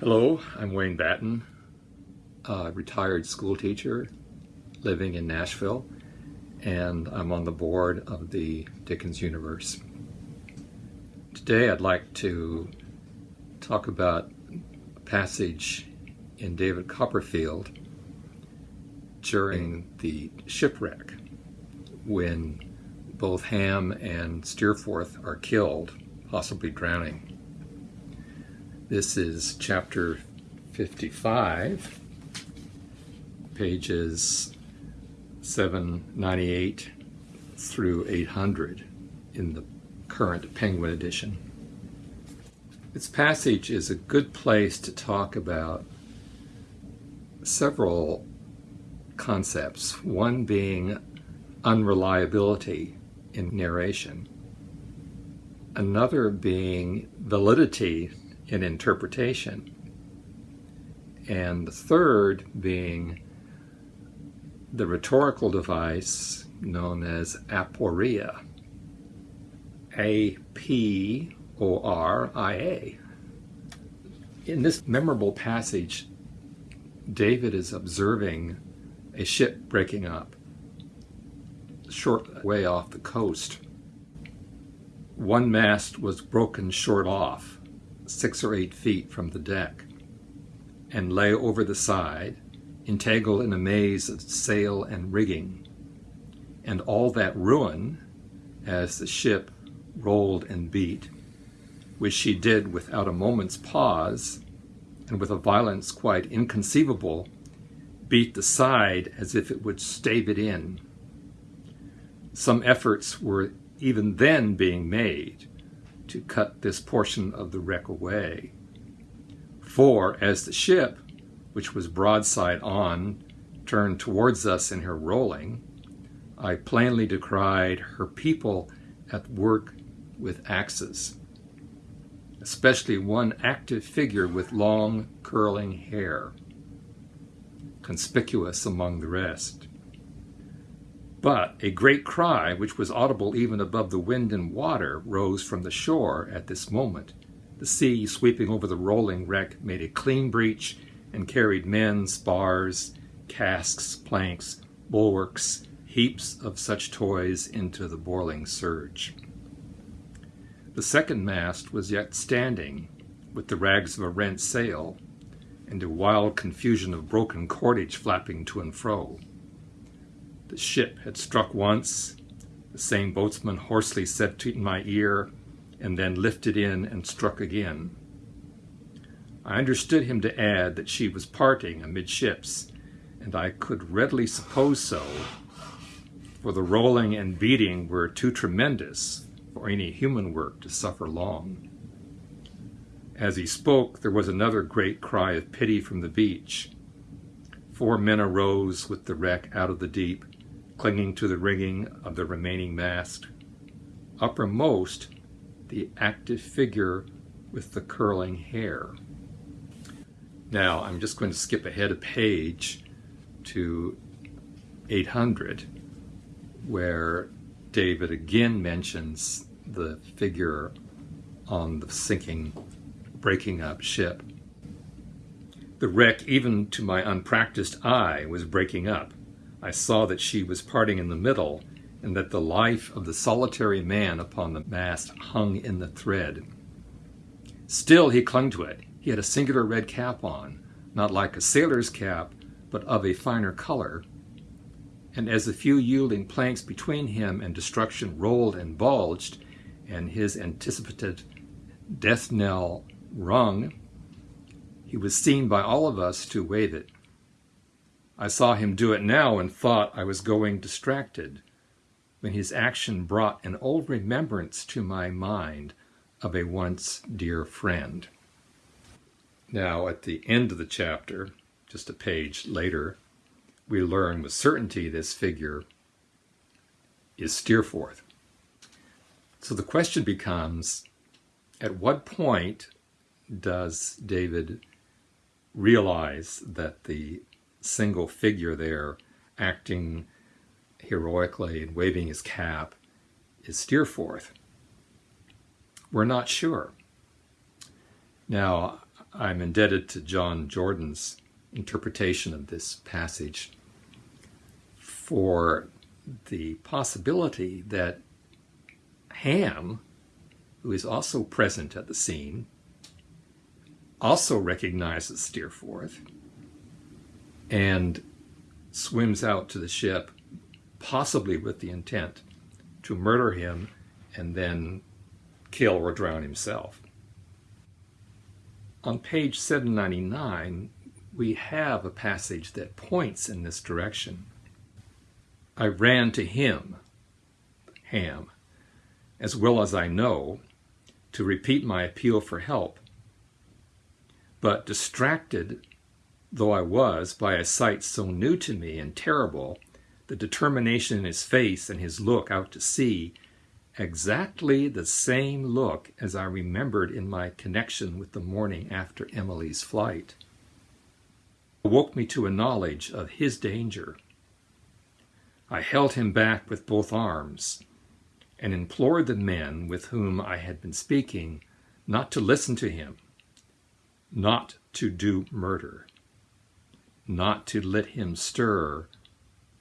Hello, I'm Wayne Batten, a retired school teacher living in Nashville, and I'm on the board of the Dickens Universe. Today I'd like to talk about a passage in David Copperfield during the shipwreck when both Ham and Steerforth are killed, possibly drowning. This is chapter 55, pages 798 through 800 in the current Penguin edition. This passage is a good place to talk about several concepts, one being unreliability in narration, another being validity in interpretation. And the third being the rhetorical device known as aporia. A P O R I A. In this memorable passage, David is observing a ship breaking up short way off the coast. One mast was broken short off, six or eight feet from the deck, and lay over the side, entangled in a maze of sail and rigging, and all that ruin as the ship rolled and beat, which she did without a moment's pause, and with a violence quite inconceivable, beat the side as if it would stave it in. Some efforts were even then being made to cut this portion of the wreck away. For as the ship, which was broadside on, turned towards us in her rolling, I plainly descried her people at work with axes, especially one active figure with long curling hair, conspicuous among the rest. But a great cry, which was audible even above the wind and water, rose from the shore at this moment. The sea, sweeping over the rolling wreck, made a clean breach and carried men, spars, casks, planks, bulwarks, heaps of such toys into the boiling surge. The second mast was yet standing, with the rags of a rent sail, and a wild confusion of broken cordage flapping to and fro. The ship had struck once, the same boatsman hoarsely said to my ear, and then lifted in and struck again. I understood him to add that she was parting amidships, and I could readily suppose so, for the rolling and beating were too tremendous for any human work to suffer long. As he spoke, there was another great cry of pity from the beach. Four men arose with the wreck out of the deep, clinging to the rigging of the remaining mast. Uppermost, the active figure with the curling hair. Now, I'm just going to skip ahead a page to 800, where David again mentions the figure on the sinking, breaking up ship. The wreck, even to my unpracticed eye, was breaking up. I saw that she was parting in the middle, and that the life of the solitary man upon the mast hung in the thread. Still he clung to it. He had a singular red cap on, not like a sailor's cap, but of a finer color. And as the few yielding planks between him and destruction rolled and bulged, and his anticipated death knell rung, he was seen by all of us to wave it. I saw him do it now and thought I was going distracted, when his action brought an old remembrance to my mind of a once dear friend. Now, at the end of the chapter, just a page later, we learn with certainty this figure is Steerforth. So the question becomes at what point does David realize that the single figure there acting heroically and waving his cap is Steerforth. We're not sure. Now, I'm indebted to John Jordan's interpretation of this passage for the possibility that Ham, who is also present at the scene, also recognizes Steerforth and swims out to the ship, possibly with the intent to murder him and then kill or drown himself. On page 799, we have a passage that points in this direction. I ran to him, Ham, as well as I know, to repeat my appeal for help. But distracted though I was by a sight so new to me and terrible, the determination in his face and his look out to sea, exactly the same look as I remembered in my connection with the morning after Emily's flight, awoke me to a knowledge of his danger. I held him back with both arms and implored the men with whom I had been speaking not to listen to him, not to do murder, not to let him stir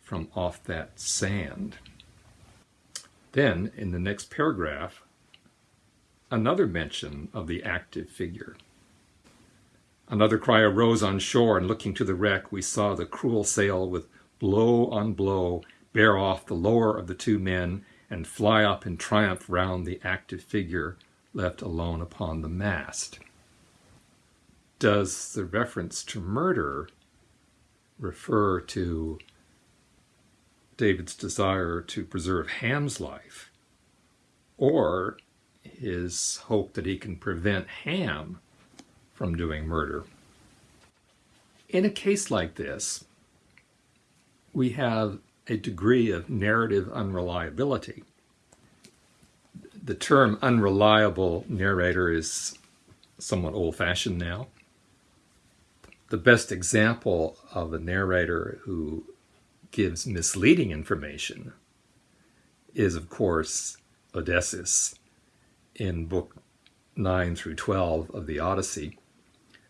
from off that sand. Then, in the next paragraph, another mention of the active figure. Another cry arose on shore, and looking to the wreck, we saw the cruel sail with blow on blow bear off the lower of the two men and fly up in triumph round the active figure left alone upon the mast. Does the reference to murder refer to David's desire to preserve Ham's life or his hope that he can prevent Ham from doing murder? In a case like this, we have a degree of narrative unreliability. The term unreliable narrator is somewhat old fashioned now. The best example of a narrator who gives misleading information is, of course, Odysseus in Book 9 through 12 of the Odyssey,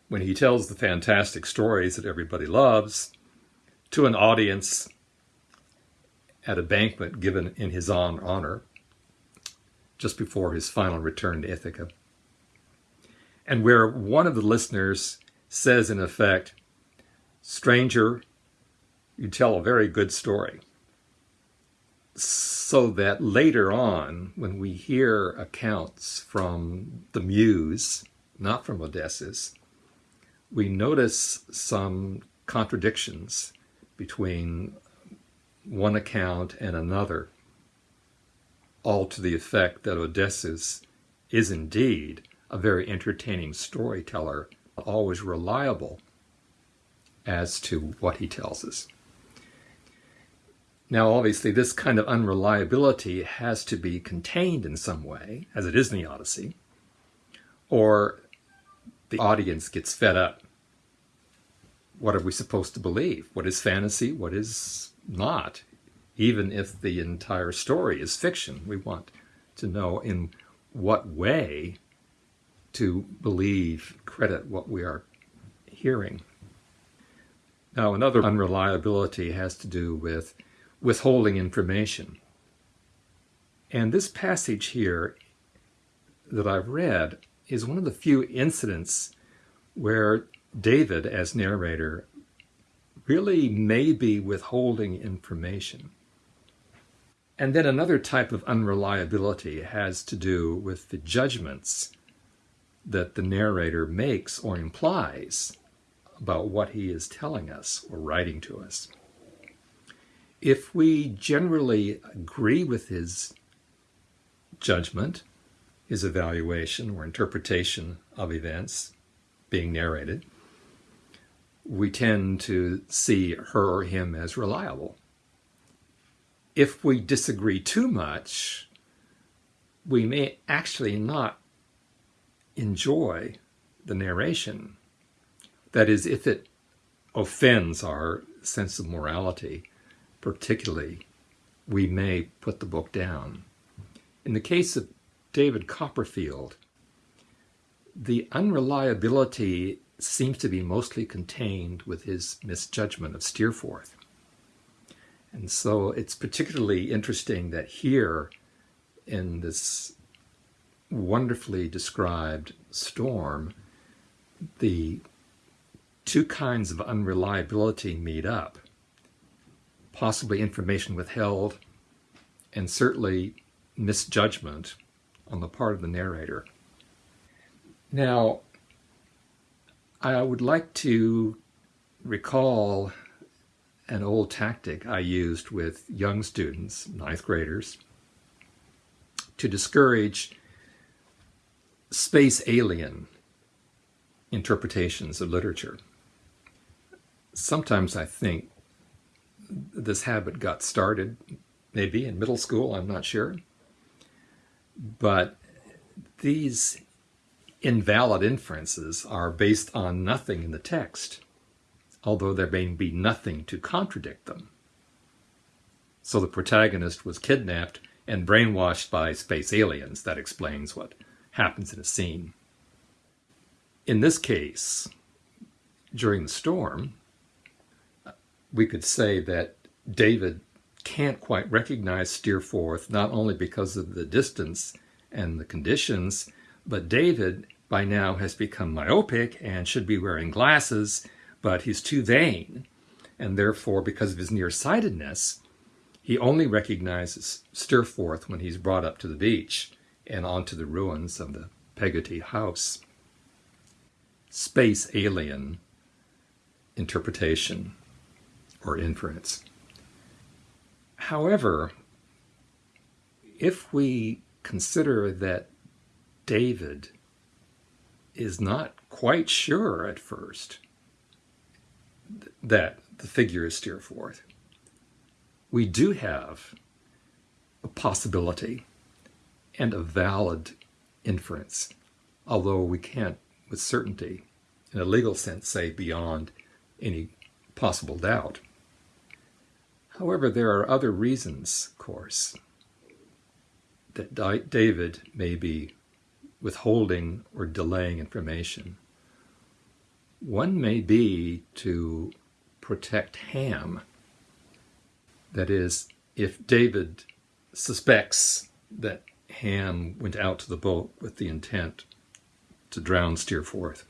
when he tells the fantastic stories that everybody loves to an audience at a banquet given in his own honor just before his final return to Ithaca. And where one of the listeners says, in effect, Stranger, you tell a very good story. So that later on, when we hear accounts from the Muse, not from Odysseus, we notice some contradictions between one account and another, all to the effect that Odysseus is indeed a very entertaining storyteller, always reliable as to what he tells us. Now, obviously, this kind of unreliability has to be contained in some way, as it is in the Odyssey, or the audience gets fed up. What are we supposed to believe? What is fantasy? What is not, even if the entire story is fiction. We want to know in what way to believe, credit what we are hearing. Now, another unreliability has to do with withholding information. And this passage here that I've read is one of the few incidents where David, as narrator, really may be withholding information. And then another type of unreliability has to do with the judgments that the narrator makes or implies about what he is telling us or writing to us. If we generally agree with his judgment, his evaluation or interpretation of events being narrated, we tend to see her or him as reliable. If we disagree too much, we may actually not enjoy the narration. That is, if it offends our sense of morality, particularly, we may put the book down. In the case of David Copperfield, The unreliability seems to be mostly contained with his misjudgment of Steerforth. And so it's particularly interesting that here in this wonderfully described storm, the two kinds of unreliability meet up. Possibly information withheld, and certainly misjudgment on the part of the narrator. Now, I would like to recall an old tactic I used with young students, ninth graders, to discourage space alien interpretations of literature. Sometimes I think this habit got started maybe in middle school, I'm not sure. But these invalid inferences are based on nothing in the text, although there may be nothing to contradict them. So the protagonist was kidnapped and brainwashed by space aliens. That explains what happens in a scene. In this case, during the storm, we could say that David can't quite recognize Steerforth, not only because of the distance and the conditions, but David by now has become myopic and should be wearing glasses, but he's too vain. And therefore, because of his nearsightedness, he only recognizes Steerforth when he's brought up to the beach and onto the ruins of the Peggotty house. Space alien interpretation or inference. However, if we consider that David is not quite sure at first that the figure is Steerforth, we do have a possibility and a valid inference, although we can't with certainty, in a legal sense, say beyond any possible doubt. However, there are other reasons, of course, that David may be withholding or delaying information. One may be to protect Ham. That is, if David suspects that Ham went out to the boat with the intent to drown Steerforth,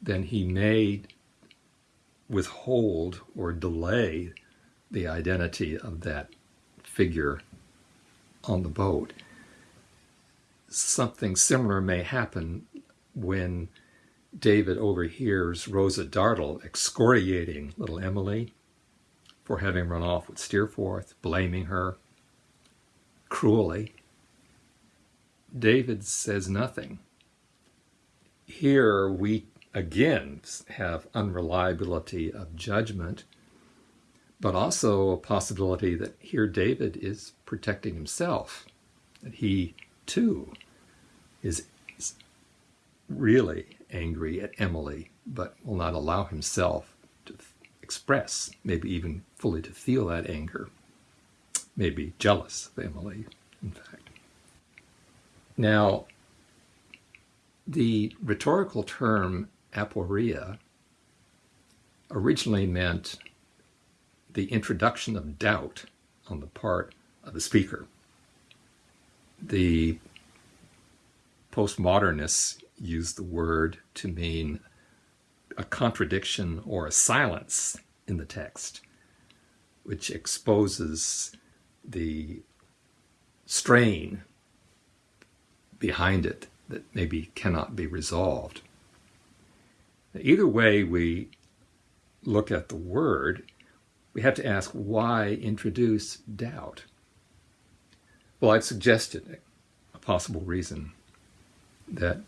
then he may withhold or delay the identity of that figure on the boat. Something similar may happen when David overhears Rosa Dartle excoriating little Emily for having run off with Steerforth, blaming her cruelly. David says nothing. Here we again have unreliability of judgment but also a possibility that here David is protecting himself, that he too is really angry at Emily, but will not allow himself to express, maybe even fully to feel that anger, maybe jealous of Emily, in fact. Now, the rhetorical term aporia originally meant the introduction of doubt on the part of the speaker. The postmodernists use the word to mean a contradiction or a silence in the text, which exposes the strain behind it that maybe cannot be resolved. Either way we look at the word, we have to ask why introduce doubt? Well, I've suggested a possible reason that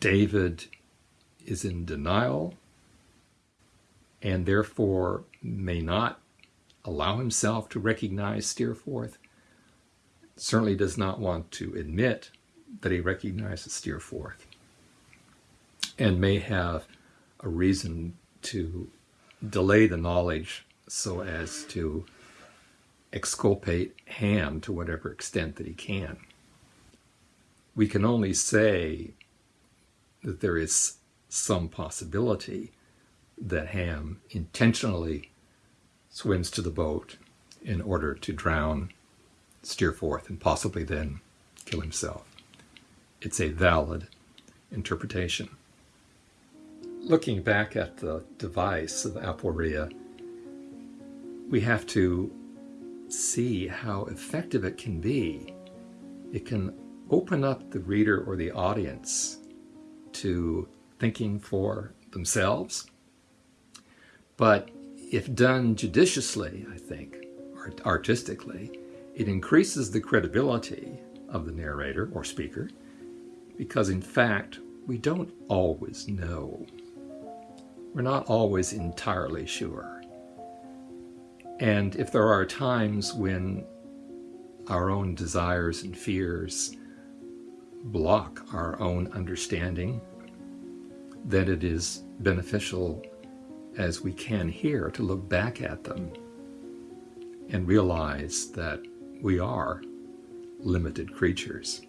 David is in denial and therefore may not allow himself to recognize Steerforth, certainly does not want to admit that he recognizes Steerforth, and may have a reason to delay the knowledge so as to exculpate Ham to whatever extent that he can. we can only say that there is some possibility that Ham intentionally swims to the boat in order to drown Steerforth and possibly then kill himself. It's a valid interpretation. Looking back at the device of aporia, we have to see how effective it can be. It can open up the reader or the audience to thinking for themselves. But if done judiciously, I think, artistically, it increases the credibility of the narrator or speaker because, in fact, we don't always know. We're not always entirely sure. And if there are times when our own desires and fears block our own understanding, then it is beneficial as we can here to look back at them and realize that we are limited creatures.